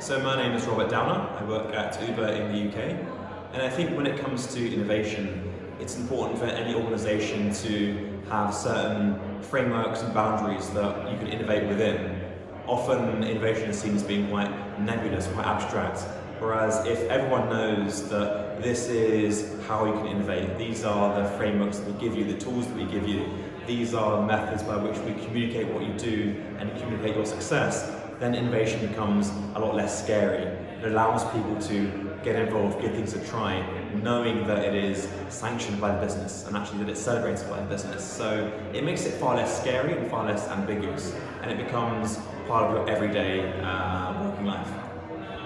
So my name is Robert Downer. I work at Uber in the UK. And I think when it comes to innovation, it's important for any organisation to have certain frameworks and boundaries that you can innovate within. Often innovation is seen as being quite nebulous, quite abstract, whereas if everyone knows that this is how you can innovate, these are the frameworks that we give you, the tools that we give you, these are methods by which we communicate what you do and communicate your success, then innovation becomes a lot less scary. It allows people to get involved, give things a try, knowing that it is sanctioned by the business and actually that it's celebrated by the business. So it makes it far less scary and far less ambiguous and it becomes part of your everyday uh, working life.